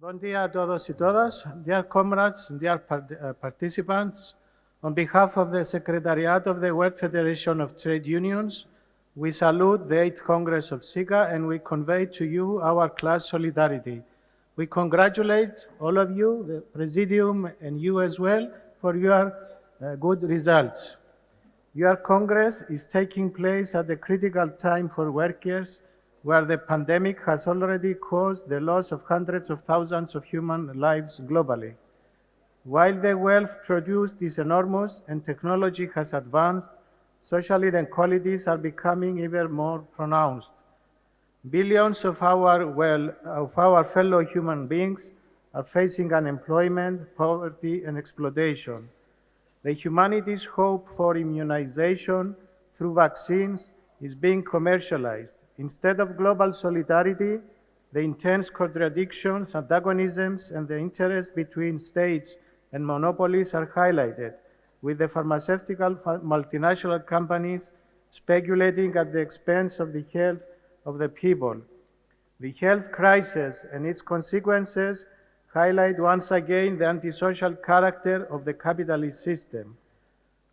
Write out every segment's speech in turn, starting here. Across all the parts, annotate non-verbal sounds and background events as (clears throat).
Bom dia a todos y todas. Dear comrades, dear uh, participants, on behalf of the Secretariat of the World Federation of Trade Unions, we salute the 8th Congress of SIGA and we convey to you our class solidarity. We congratulate all of you, the Presidium and you as well, for your uh, good results. Your Congress is taking place at a critical time for workers where the pandemic has already caused the loss of hundreds of thousands of human lives globally. While the wealth produced is enormous and technology has advanced, social inequalities are becoming even more pronounced. Billions of our, well, of our fellow human beings are facing unemployment, poverty, and exploitation. The humanity's hope for immunization through vaccines is being commercialized. Instead of global solidarity, the intense contradictions, antagonisms, and the interests between states and monopolies are highlighted, with the pharmaceutical multinational companies speculating at the expense of the health of the people. The health crisis and its consequences highlight once again the antisocial character of the capitalist system.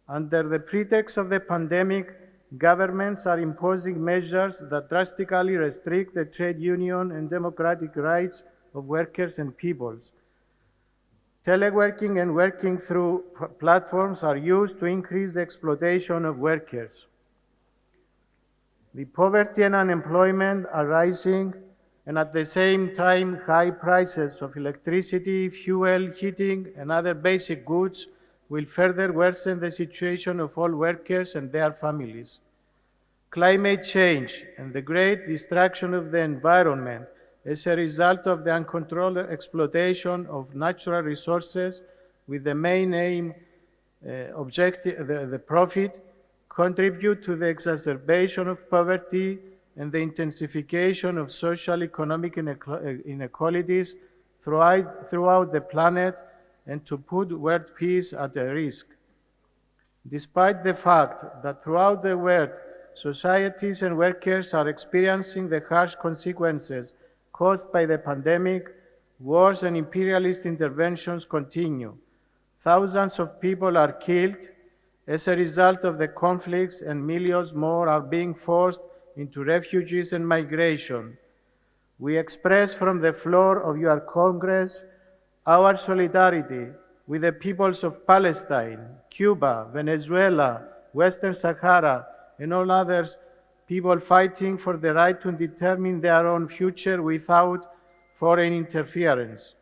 Under the pretext of the pandemic, governments are imposing measures that drastically restrict the trade union and democratic rights of workers and peoples. Teleworking and working through platforms are used to increase the exploitation of workers. The poverty and unemployment are rising, and at the same time, high prices of electricity, fuel, heating, and other basic goods will further worsen the situation of all workers and their families. Climate change and the great destruction of the environment as a result of the uncontrolled exploitation of natural resources with the main aim uh, objective, the, the profit, contribute to the exacerbation of poverty and the intensification of social economic uh, inequalities throughout, throughout the planet and to put world peace at risk. Despite the fact that throughout the world, societies and workers are experiencing the harsh consequences caused by the pandemic, wars and imperialist interventions continue. Thousands of people are killed as a result of the conflicts, and millions more are being forced into refugees and migration. We express from the floor of your Congress our solidarity with the peoples of Palestine, Cuba, Venezuela, Western Sahara, and all others people fighting for the right to determine their own future without foreign interference.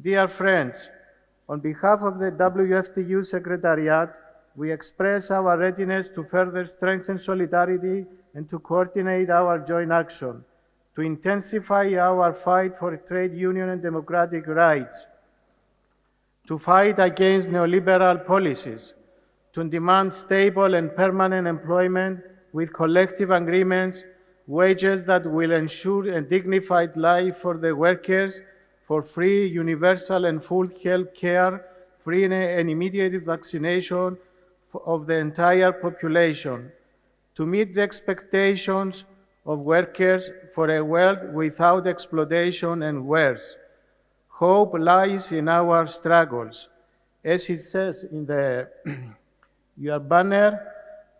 Dear friends, on behalf of the WFTU Secretariat, we express our readiness to further strengthen solidarity and to coordinate our joint action, to intensify our fight for trade union and democratic rights, to fight against neoliberal policies, to demand stable and permanent employment with collective agreements, wages that will ensure a dignified life for the workers, for free, universal, and full health care, free and- immediate vaccination of the entire population, to meet the expectations of workers for a world without exploitation and wars. Hope lies in our struggles. As it says in the (clears throat) your banner,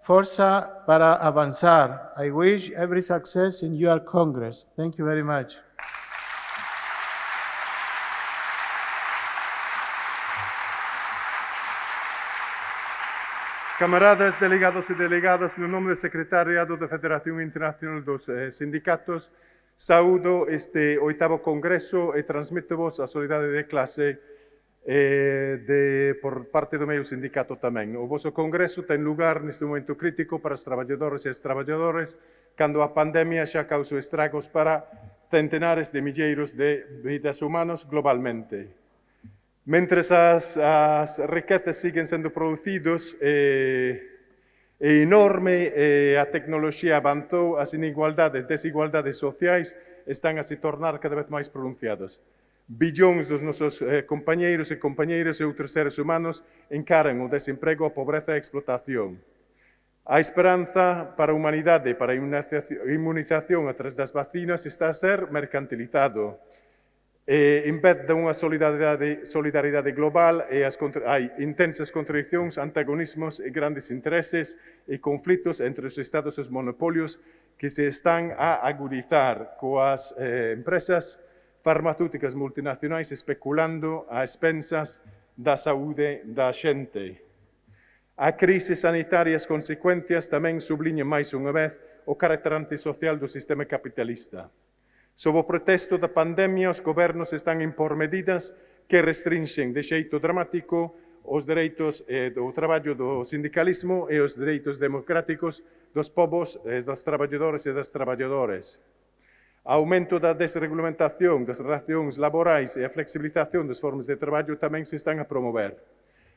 Forza para avanzar. I wish every success in your Congress. Thank you very much. Camaradas, delegados e delegadas, no nome do secretariado da Federación Internacional dos eh, Sindicatos, saúdo este oitavo congreso e transmito vos a solidade de clase eh, de, por parte do meu sindicato tamén. O vosso congreso ten lugar neste momento crítico para os traballadores e as traballadoras, cando a pandemia xa causou estragos para centenares de milleiros de vidas humanos globalmente. Mentre as, as riquezas siguen sendo producidos, eh, é enorme, eh, a tecnoloxía avanzou, as inigualdades, desigualdades sociais están a se tornar cada vez máis pronunciadas. Billóns dos nosos eh, compañeiros e compañeiras e outros seres humanos encaran o desemprego, a pobreza e a explotación. A esperanza para a humanidade, para a imunización a través das vacinas, está a ser mercantilizado eh, de unha solidaridade, solidaridade global e as contra, hai intensas contradiccións, antagonismos e grandes intereses e conflitos entre os estados e os monopolios que se están a agudizar coas eh, empresas farmacéuticas multinacionais especulando a expensas da saúde da xente. A crise sanitaria e as consecuencias tamén subliñan máis unha vez o carácter antisocial do sistema capitalista. Sob o pretexto da pandemia, os gobernos están a impor medidas que restrinxen de xeito dramático os dereitos eh, do traballo do sindicalismo e os dereitos democráticos dos povos, eh, dos traballadores e das traballadoras. Aumento da desregulamentación das relacións laborais e a flexibilización das formas de traballo tamén se están a promover.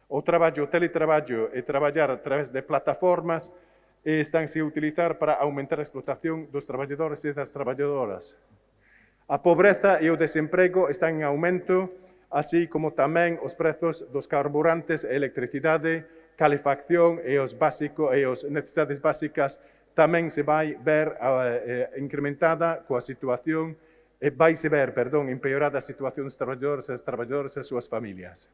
O traballo, o teletraballo e traballar a través de plataformas eh, están estánse a utilizar para aumentar a explotación dos traballadores e das traballadoras. A pobreza e o desemprego están en aumento, así como tamén os prezos dos carburantes e electricidade, calefacción e os básico e os necesidades básicas tamén se vai ver eh, eh incrementada coa situación e vai se ver, perdón, empeorada a situación dos traballadores e as traballadoras e as súas familias.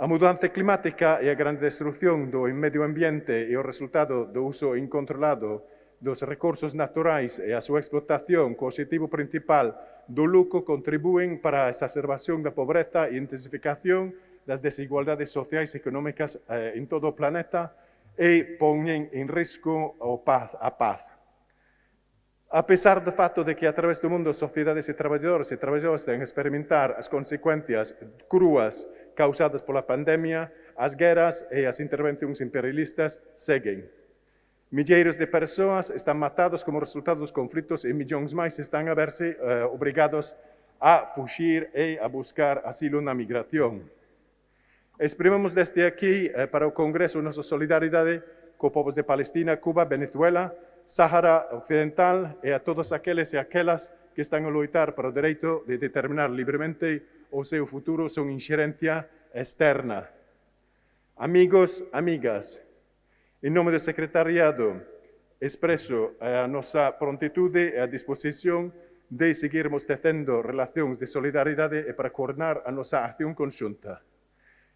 A mudanza climática e a grande destrucción do medio ambiente e o resultado do uso incontrolado dos recursos naturais e a súa explotación co objetivo principal do lucro contribúen para a exacerbación da pobreza e intensificación das desigualdades sociais e económicas eh, en todo o planeta e poñen en risco o paz, a paz. A pesar do fato de que a través do mundo sociedades e traballadores e traballadoras ten experimentar as consecuencias cruas causadas pola pandemia, as guerras e as intervencións imperialistas seguen. Milleiros de personas están matadas como resultado de los conflictos y millones más están a verse eh, obligados a fugir y a buscar asilo en migración. Exprimimos desde aquí eh, para el Congreso nuestra solidaridad con pueblos de Palestina, Cuba, Venezuela, Sáhara Occidental y a todos aquellos y aquellas que están a luchar por el derecho de determinar libremente o su futuro son injerencia externa. Amigos, amigas, In nome do secretariado, expreso a nosa prontitude e a disposición de seguirmos tecendo relacións de solidaridade e para coordinar a nosa acción conxunta.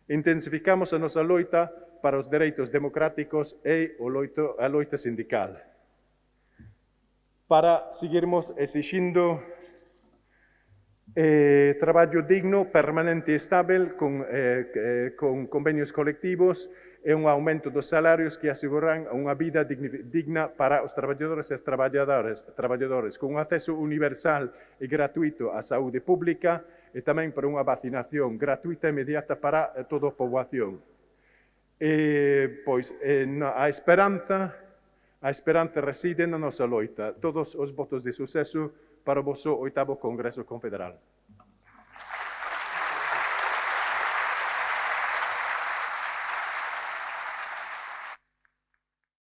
Intensificamos a nosa loita para os dereitos democráticos e o loito, a loita sindical. Para seguirmos exixindo eh, traballo digno, permanente e estável, con, eh, eh, con convenios colectivos, e un aumento dos salarios que aseguran unha vida digna para os traballadores e as traballadoras, traballadores, con un acceso universal e gratuito á saúde pública e tamén para unha vacinación gratuita e inmediata para eh, toda a poboación. E, pois, eh, en a esperanza, a esperanza reside na nosa loita. Todos os votos de suceso para o vosso oitavo Congreso Confederal.